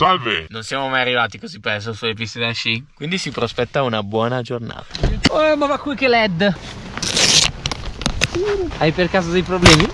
Salve! Non siamo mai arrivati così presto sulle piste da sci, quindi si prospetta una buona giornata. Oh, ma va qui che LED! Hai per caso dei problemi?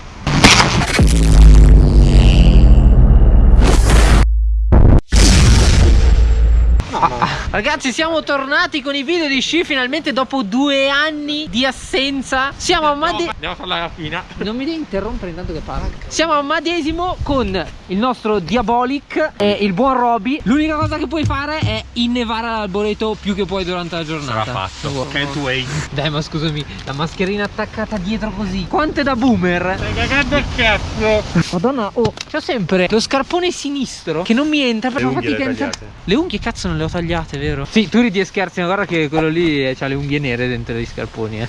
Ragazzi siamo tornati con i video di sci finalmente dopo due anni di assenza. Siamo a Made... Andiamo a fare la rapina. Non mi devi interrompere intanto che parlo. Siamo a Madesimo con il nostro Diabolic e il buon Roby. L'unica cosa che puoi fare è innevare l'alboreto più che puoi durante la giornata. Sarà fatto. Oh, Can't wait. Dai ma scusami La mascherina attaccata dietro così Quanto è da boomer? Stai cagando il cazzo. Madonna oh C'ho sempre lo scarpone sinistro Che non mi entra Le fatica le a hai entrare tagliate? Le unghie cazzo non le ho tagliate vero? Sì tu ridi e scherzi ma guarda che quello lì eh, ha le unghie nere dentro gli scarponi eh.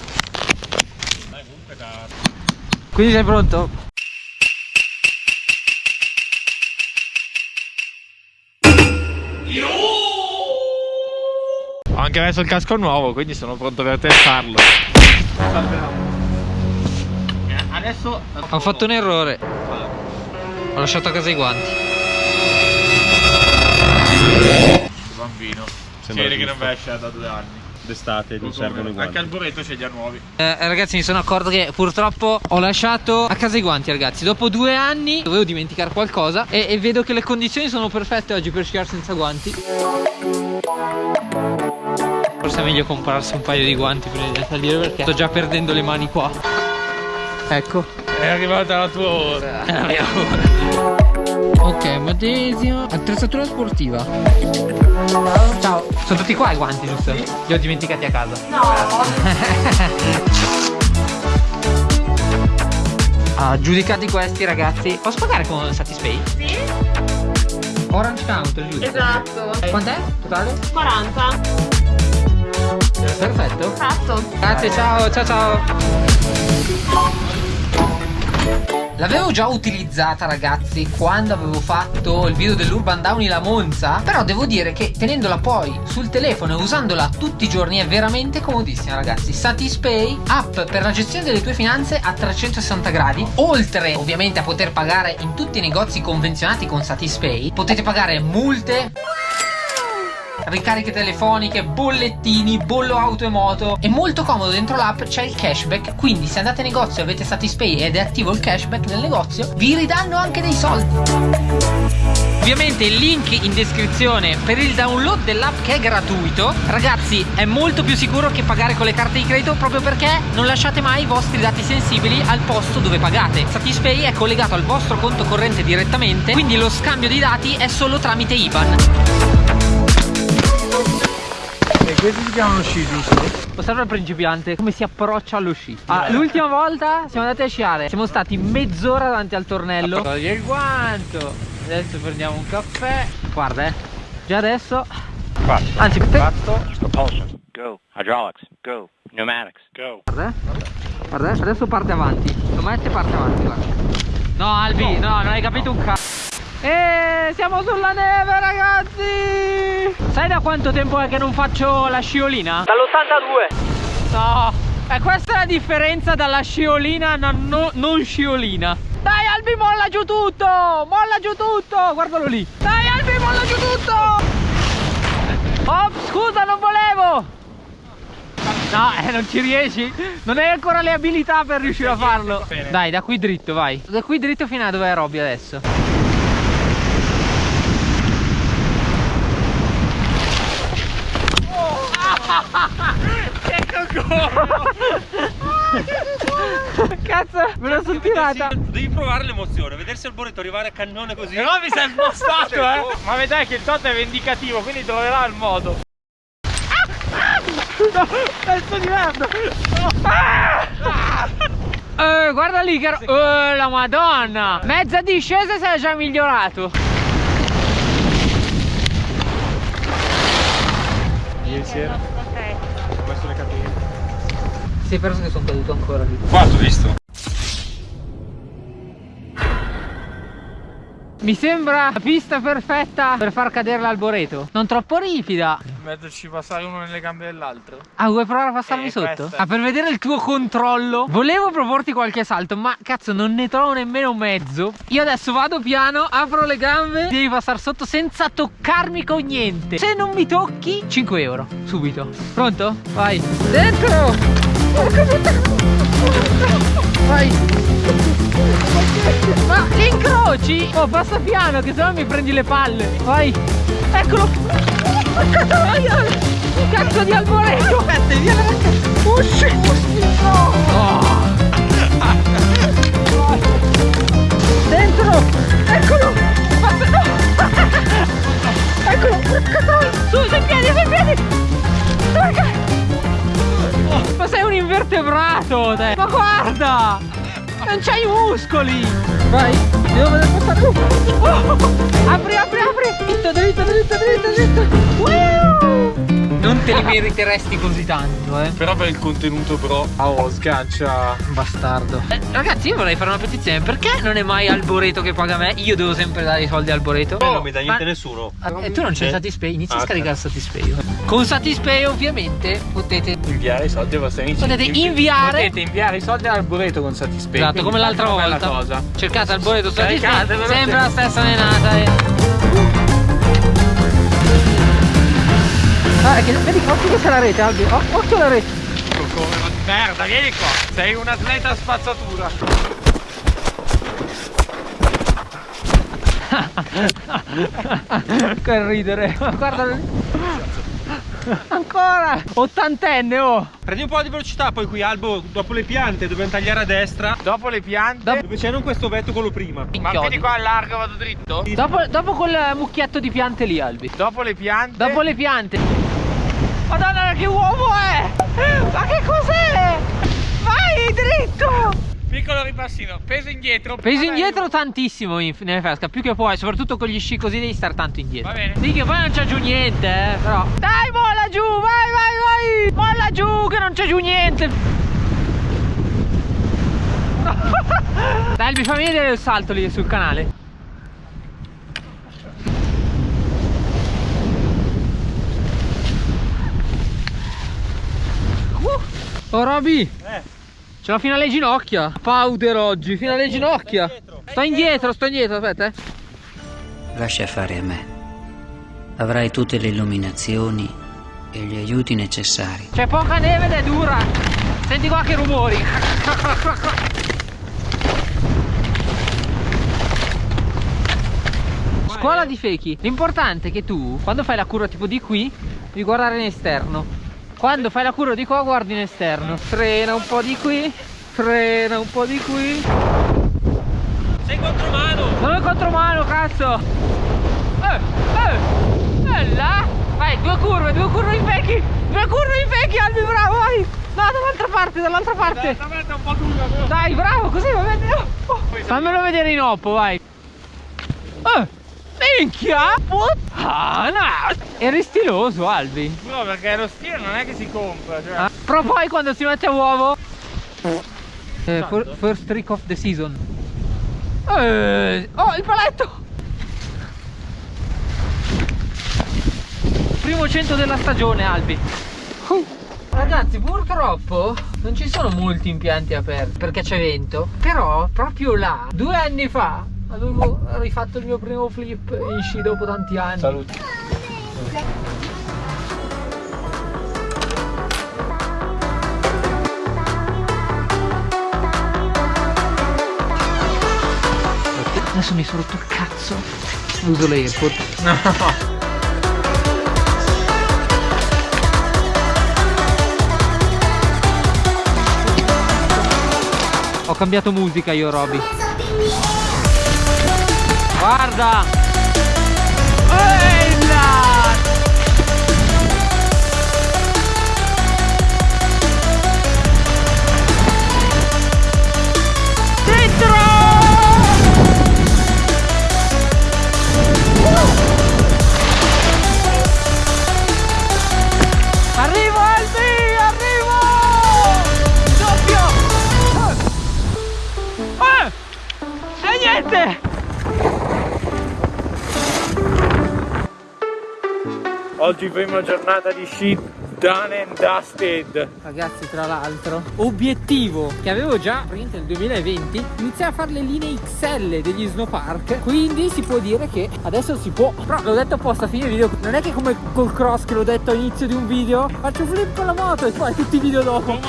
Quindi sei pronto? Ho anche messo il casco nuovo quindi sono pronto per testarlo Adesso Ho fatto un errore. Ho lasciato a casa i guanti. Bambino Sembra che non giusto. vai a sciare da due anni. D'estate gli servono i guanti. Anche al buretto c'è già nuovi. Eh, ragazzi mi sono accorto che purtroppo ho lasciato a casa i guanti ragazzi. Dopo due anni dovevo dimenticare qualcosa e, e vedo che le condizioni sono perfette oggi per sciare senza guanti. Forse è meglio comprarsi un paio di guanti prima di salire perché sto già perdendo le mani qua. Ecco. È arrivata la tua ora. È la mia ora Ok Madesio Attrezzatura sportiva Ciao Sono tutti qua i guanti giusto? Li ho dimenticati a casa Ah, giudicati questi ragazzi Posso pagare con Satispay? Sì, Orange Counter giusto? esatto. Quant'è totale? 40. Perfetto Fatto. Grazie ciao ciao ciao L'avevo già utilizzata ragazzi quando avevo fatto il video dell'Urban Downy la Monza Però devo dire che tenendola poi sul telefono e usandola tutti i giorni è veramente comodissima ragazzi. Satispay, app per la gestione delle tue finanze a 360 gradi. Oltre ovviamente a poter pagare in tutti i negozi convenzionati con Satispay Potete pagare multe ricariche telefoniche, bollettini, bollo auto e moto. È molto comodo dentro l'app, c'è il cashback. Quindi, se andate in negozio e avete Satispay ed è attivo il cashback nel negozio, vi ridanno anche dei soldi. Ovviamente il link in descrizione per il download dell'app che è gratuito. Ragazzi, è molto più sicuro che pagare con le carte di credito proprio perché non lasciate mai i vostri dati sensibili al posto dove pagate. Satispay è collegato al vostro conto corrente direttamente, quindi lo scambio di dati è solo tramite IBAN. Questi si chiamano sci giusto? Osserva il principiante come si approccia allo sci. Ah, l'ultima volta siamo andati a sciare. Siamo stati mezz'ora davanti al tornello. Togli il guanto. Adesso prendiamo un caffè. Guarda, eh. Già adesso. Clutch. Anzi, te- Fatto. Propulsion. Go. Hydraulics. Go. Pneumatics. Go. guarda. eh. Guarda, eh. adesso parte avanti. Lo mette e parte avanti, guarda. No, Albi, no, non hai capito un cazzo. E siamo sulla neve, ragazzi! Sai da quanto tempo è che non faccio la sciolina? Dall'82. No, e questa è la differenza dalla sciolina a no- non sciolina. Dai Albi, molla giù tutto! Molla giù tutto! Guardalo lì! Dai Albi, molla giù tutto! Oh, scusa, non volevo! No, eh, non ci riesci? Non hai ancora le abilità per riuscire a farlo. Dai, da qui dritto, vai. Da qui dritto fino a dove è Robby adesso. Cazzo, me la sono tirata. Devi provare l'emozione, vedersi al boretto arrivare a cannone così. No mi sei spostato eh. Ma vedrai che il Toto è vendicativo quindi troverà il modo. No, pezzo di merda. Eh, guarda lì che... Eh, la madonna! Mezza discesa si è già migliorato. Ieri sera Sei perso che sono caduto ancora lì. Qua, ho visto. Mi sembra la pista perfetta per far cadere l'alboreto. Non troppo ripida. Metterci passare uno nelle gambe dell'altro. Ah, vuoi provare a passarmi Eh, sotto? questa. Ah, per vedere il tuo controllo. Volevo proporti qualche salto, ma cazzo, non ne trovo nemmeno mezzo. Io adesso vado piano, apro le gambe, devi passare sotto senza toccarmi con niente. Se non mi tocchi, 5 euro. Subito. Pronto? Vai. Dentro! Vai! Ma li incroci? Oh, passa piano, che sennò mi prendi le palle. Vai! Eccolo! Cazzo di alboreto! Aspetta, via la Usci! No! Oh. Guarda! Non c'hai i muscoli! Vai! Devo vedere passare! Oh. Apri, apri, apri! Dritto, dritto, dritto, dritto, dritto! Woo! Te li meriteresti così tanto, eh! Però per il contenuto pro. Oh, sgancia. Bastardo. Eh, ragazzi, io vorrei fare una petizione. Perché non è mai Alboreto che paga me? Io devo sempre dare i soldi a Alboreto. non mi dà niente Ma- nessuno. Eh, tu non c'è Eh. Satispay, inizi a Ah, scaricare Satispay. Con Satispay ovviamente potete Inviare i soldi ai vostri amici. Potete Invi- inviare- Potete inviare i soldi all'arboreto con Satispay. Esatto, come l'altra volta. cosa. Cercate Alboreto Satispay, sempre la stessa menata. Eh. Ah, che, vedi, occhio che c'è la rete, Albi. Oh, occhio alla rete. Come Merda, vieni qua. Sei un atleta a spazzatura. che ridere. Guarda. Ancora! Ottantenne, oh! Prendi un po' di velocità, poi qui Albo, dopo le piante, dobbiamo tagliare a destra. Dopo le piante. Dopo- Dove c'è non questo vetto, quello prima. Ma quindi qua allargo vado dritto? Dopo, dopo quel mucchietto di piante lì, Albi. Dopo le piante. Dopo le piante. Madonna, che uomo è! Ma che cos'è? Vai dritto! Piccolo ripassino. Peso indietro. Vabbè, indietro tantissimo in, nelle fesca, più che puoi, soprattutto con gli sci così devi stare tanto indietro. Va bene. Sì, che poi non c'è giù niente, eh, però. Dai, molla giù, vai, vai, vai! Molla giù, che non c'è giù niente! Dai, Albi, fammi vedere il salto lì sul canale. Uh, Oh, Roby! Eh. Ce l'ho fino alle ginocchia. Powder oggi, fino alle ginocchia. indietro. Sto indietro, sto indietro, aspetta. eh. Lascia fare a me. Avrai tutte le illuminazioni e gli aiuti necessari. C'è poca neve ed è dura. Senti qua che rumori. Scuola di Fechi. L'importante è che tu, quando fai la curva tipo di qui, devi guardare in esterno. Quando fai la curva di qua, guardi in esterno. Frena un po' di qui, frena un po' di qui. Sei contro mano. Non è contromano, cazzo! Eh, eh! E là! Vai, due curve, due curve in vecchi! Due curve in vecchi, Albi, bravo, vai! No, dall'altra parte, dall'altra parte! Esattamente un po' dura, però. Dai, bravo, così va bene! Oh, oh. Fammelo vedere in oppo, vai! Eh! Minchia! Puttana! Eri stiloso, Albi! No, perché lo stile non è che si compra. Cioè. Ah, Però poi quando si mette a uovo eh, fir- First trick of the season eh, Oh il paletto Primo cento della stagione Albi Uh. Ragazzi purtroppo non ci sono molti impianti aperti perché c'è vento Però proprio là due anni fa avevo rifatto il mio primo flip in sci dopo tanti anni. Saluti. Adesso mi sono rotto il cazzo. Uso l'AirPod No. Ho cambiato musica io Roby Guarda Oggi prima giornata di sci done and dusted. Ragazzi, tra l'altro, obiettivo che avevo già nel 2020, iniziare a fare le linee XL degli snowpark. Quindi si può dire che adesso si può. Però l'ho detto apposta a fine video. Non è che come col cross che l'ho detto all'inizio di un video, faccio flip con la moto e poi tutti i video dopo.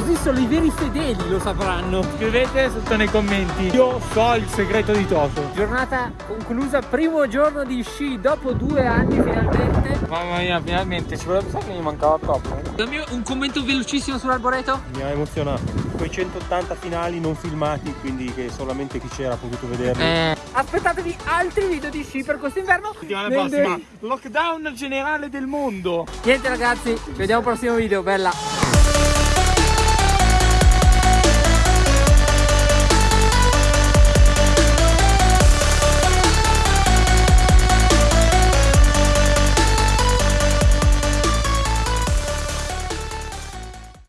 Così solo i veri fedeli lo sapranno. Scrivete sotto nei commenti. Io so il segreto di Toto. Giornata conclusa, primo giorno di sci dopo due anni finalmente. Mamma mia, finalmente ci voleva pensare che mi mancava troppo. eh. Dammi un commento velocissimo sull'arboreto. Mi ha emozionato. Quei 180 finali non filmati, quindi che solamente chi c'era ha potuto vederli. Eh. Aspettatevi altri video di sci per quest'inverno. Settimana Nel- prossima, lockdown generale del mondo. Niente ragazzi, ci vediamo al prossimo video, bella.